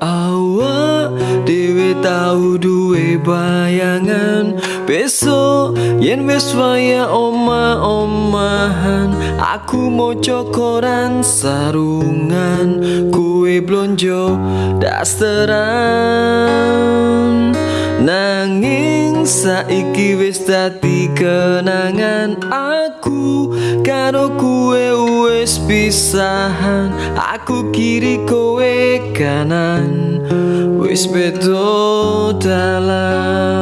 awak Dewe tau duwe bayangan. Besok yen wis waya oma-omahan, Aku mau cokoran sarungan. Kue blonjo dasteran. Nanging saiki wis dadi kenangan aku Karo wis pisahan Aku kiri kowe kanan. Wis bedo dalam